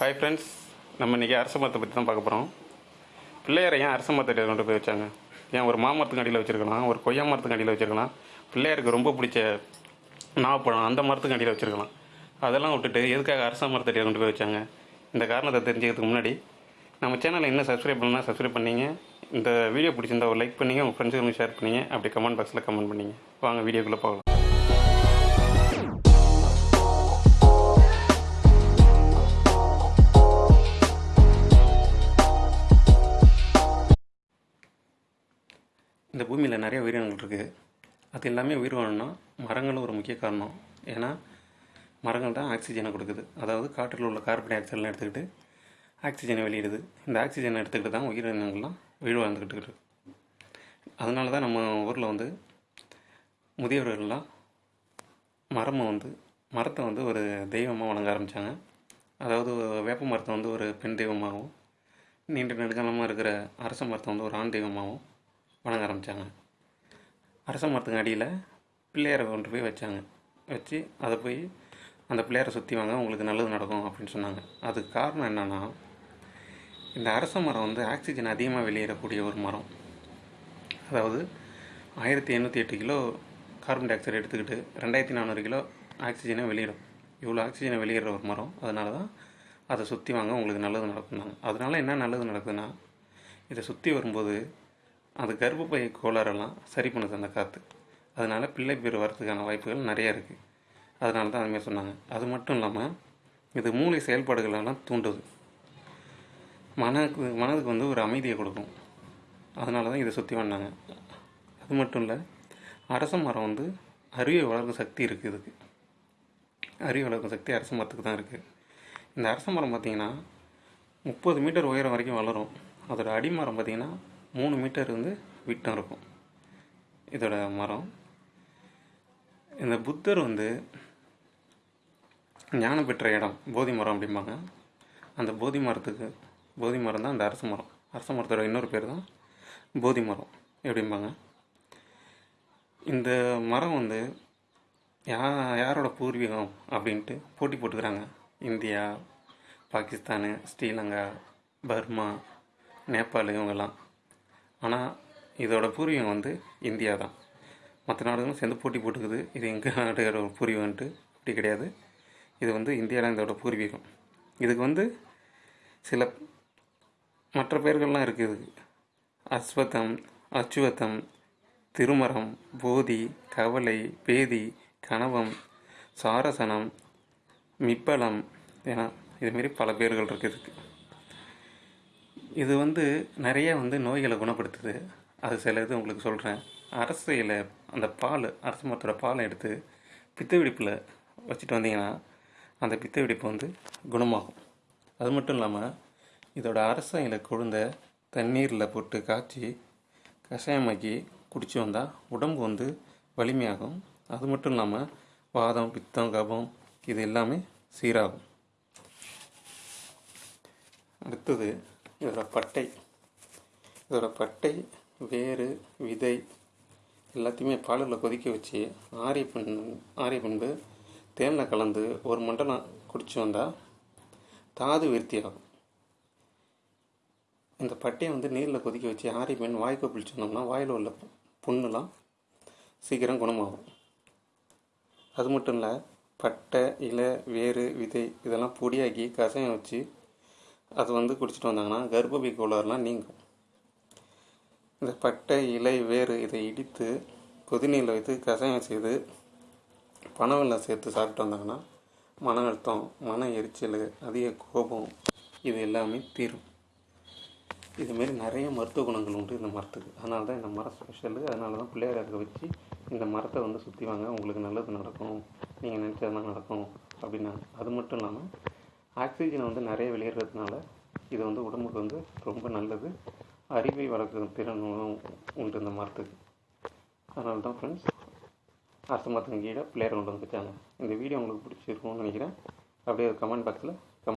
Hi friends நம்ம இன்றைக்கி அரச மரத்தை பற்றி தான் பார்க்க போகிறோம் பிள்ளையாரை ஏன் அரச மரத்தை கொண்டு போய் வச்சாங்க? ஏன் ஒரு மாமரத்துக்கு அடியில் வச்சுருக்கலாம்? ஒரு கொய்யா மரத்துக்கு அடியில் வச்சுருக்கலாம்? பிள்ளையாருக்கு ரொம்ப பிடிச்ச நாவப்பழம் அந்த மரத்துக்கு அடியில் வச்சுருக்கலாம். அதெல்லாம் விட்டுட்டு எதுக்காக அரச மரத்தடியில் கொண்டு போய் வச்சாங்க? இந்த காரணத்தை தெரிஞ்சுக்கிறதுக்கு முன்னாடி நம்ம சேனலை இன்னும் சப்ஸ்கிரைப் பண்ணலாம் சப்ஸ்கிரைப் பண்ணீங்க. இந்த வீடியோ பிடிச்சிருந்தா ஒரு லைக் பண்ணிங்க உங்கள் ஃப்ரெண்ட்ஸுக்கு ஷேர் பண்ணிங்க. அப்படி கமெண்ட் பாக்ஸில் கமெண்ட் பண்ணீங்க. வாங்க வீடியோக்குள்ளே போகலாம். இந்த பூமியில் நிறைய உயிரினங்கள் இருக்குது அது எல்லாமே உயிர் வாழணும்னா மரங்களும் ஒரு முக்கிய காரணம். ஏன்னா மரங்கள் தான் ஆக்சிஜனை கொடுக்குது. அதாவது காற்றில் உள்ள கார்பன் டை ஆக்சைடெலாம் எடுத்துக்கிட்டு ஆக்சிஜனை வெளியிடுது. இந்த ஆக்சிஜனை எடுத்துக்கிட்டு தான் உயிரினங்கள்லாம் உயிர் வாழ்ந்துக்கிட்டு அதனால தான் நம்ம ஊரில் வந்து முதியவர்கள்லாம் மரமை வந்து மரத்தை வந்து ஒரு தெய்வமாக வணங்க ஆரம்பித்தாங்க அதாவது வேப்ப மரத்தை வந்து ஒரு பெண் தெய்வமாகவும் நீண்ட நெடுங்காலமாக இருக்கிற அரச மரத்தை வந்து ஒரு ஆண் தெய்வமாகவும் வணங்க ஆரம்பித்தாங்க அரச மரத்துக்கு அடியில் பிள்ளையாரை கொண்டு போய் வச்சாங்க. வச்சு அதை போய் அந்த பிள்ளையாரை சுற்றி வாங்க உங்களுக்கு நல்லது நடக்கும் அப்படின்னு சொன்னாங்க. அதுக்கு காரணம் என்னென்னா இந்த அரச மரம் வந்து ஆக்சிஜன் அதிகமாக வெளியேறக்கூடிய ஒரு மரம். அதாவது ஆயிரத்தி எண்ணூற்றி எட்டு கிலோ கார்பன் டை ஆக்சைடு எடுத்துக்கிட்டு ரெண்டாயிரத்தி நானூறு கிலோ ஆக்சிஜனை வெளியிடும் இவ்வளோ ஆக்சிஜனை வெளியிடுற ஒரு மரம். அதனால தான் அதை சுற்றி வாங்க உங்களுக்கு நல்லது நடக்குனாங்க அதனால் என்ன நல்லது நடக்குதுன்னா இதை சுற்றி வரும்போது அது கர்ப்பப்பை கோளாறெல்லாம் சரி பண்ணுது அந்த காற்று அதனால் பிள்ளை பேர் வரதுக்கான வாய்ப்புகள் நிறையா இருக்குது அதனால தான் அதுமாரி சொன்னாங்க. அது மட்டும் இல்லாமல் இது மூளை செயல்பாடுகளெல்லாம் தூண்டுது. மனதுக்கு மனதுக்கு வந்து ஒரு அமைதியை கொடுக்கும். அதனால தான் இதை சுற்றி வந்தாங்க. அது மட்டும் இல்லை அரச மரம் வந்து அறிவை வளர்க்கும் சக்தி இருக்குது இதுக்கு. அறிவை வளர்க்கும் சக்தி அரச மரத்துக்கு தான் இருக்குது இந்த அரச மரம் பார்த்திங்கன்னா முப்பது மீட்டர் உயரம் வரைக்கும் வளரும். அதோடய அடிமரம் பார்த்திங்கன்னா மூணு மீட்டர் வந்து விட்டம் இருக்கும். இதோட மரம். இந்த புத்தர் வந்து ஞானம் பெற்ற இடம் போதி மரம் அப்படிம்பாங்க. அந்த போதி மரத்துக்கு போதி மரம் தான் அந்த அரச மரம். அரச மரத்தோட இன்னொரு பேர் தான் போதி மரம் எப்படிம்பாங்க இந்த மரம் வந்து யா யாரோட பூர்வீகம் அப்படின்ட்டு போட்டி போட்டுக்கிறாங்க. இந்தியா பாகிஸ்தானு ஸ்ரீலங்கா பர்மா நேபாள் இவங்கெல்லாம். ஆனால் இதோட பூர்வீகம் வந்து இந்தியா தான். மற்ற நாடுகளும் சேர்ந்து போட்டி போட்டுக்குது. இது எங்கள் நாட்டோட பூர்வீகம்ன்ட்டு அப்படி கிடையாது. இது வந்து இந்தியாவில் இதோட பூர்வீகம். இதுக்கு வந்து சில மற்ற பெயர்கள்லாம் இருக்குது இதுக்கு. அஸ்வத்தம் அச்சுவத்தம் திருமரம் போதி கவலை பேதி கணவம் சாரசனம் மிப்பலம் ஏன்னா இதுமாரி பல பேர்கள் இருக்குது இதுக்கு. இது வந்து நிறைய வந்து நோய்களை குணப்படுத்துது. அது சில இது உங்களுக்கு சொல்கிறேன் அரசு இலை அந்த பால் அரச மரத்தோட பாலை எடுத்து பித்த வெடிப்பில் வச்சுட்டு வந்தீங்கன்னா அந்த பித்த வெடிப்பு வந்து குணமாகும். அது மட்டும் இல்லாமல் இதோட அரச இலை கொழுந்த தண்ணீரில் போட்டு காய்ச்சி கஷாயமாக்கி குடிச்சு வந்தால் உடம்பு வந்து வலிமையாகும். அது மட்டும் இல்லாமல் வாதம் பித்தம் கபம் இது எல்லாமே சீராகும். அடுத்தது இதோட பட்டை. இதோட பட்டை வேறு விதை எல்லாத்தையுமே பாலில் கொதிக்க வச்சு ஆரிய பண் ஆரிய பண்பு தேனில் கலந்து ஒரு மண்டலம் குடிச்சு வந்தால் தாது விருத்தி ஆகும் இந்த பட்டையை வந்து நீரில் கொதிக்க வச்சு ஆரிய பெண் வாய்க்கு பிடிச்சிருந்தோம்னா வாயில் உள்ள புண்ணுலாம் சீக்கிரம் குணமாகும். அது மட்டும் இல்லை பட்டை இலை வேறு விதை இதெல்லாம் பொடியாக்கி கசையம் வச்சு அது வந்து குடிச்சிட்டு வந்தாங்கன்னா கர்ப்பப்பை கோளாறுலாம் நீங்கும். இந்த பட்டை இலை வேறு இதை இடித்து கொதிநீரில் வைத்து கஷாயம் செய்து பனவெல்லாம் சேர்த்து சாப்பிட்டு வந்தாங்கன்னா மன அழுத்தம் மன எரிச்சல் அதிக கோபம் இது எல்லாமே தீரும். இதுமாரி நிறைய மருத்துவ குணங்கள் உண்டு இந்த மரத்துக்கு. அதனால தான் இந்த மரம் ஸ்பெஷலு அதனால தான் பிள்ளையார் இருக்க வச்சு இந்த மரத்தை வந்து சுற்றி வாங்க உங்களுக்கு நல்லது நடக்கும். நீங்கள் நினச்சதெல்லாம் நடக்கும். அப்படின்னாங்க. அது மட்டும் இல்லாமல் ஆக்சிஜனை வந்து நிறைய வெளியேறதுனால இது வந்து உடம்புக்கு வந்து ரொம்ப நல்லது. அறிவை வளர்க்கும் திறன் உண்டு இந்த மரத்துக்கு அதனால தான் ஃப்ரெண்ட்ஸ் அரச மரத்தின் கீழே பிள்ளையார் கொண்டு வந்து இந்த வீடியோ உங்களுக்கு பிடிச்சிருக்கும்னு நினைக்கிறேன். அப்படியே கமெண்ட் பாக்ஸில்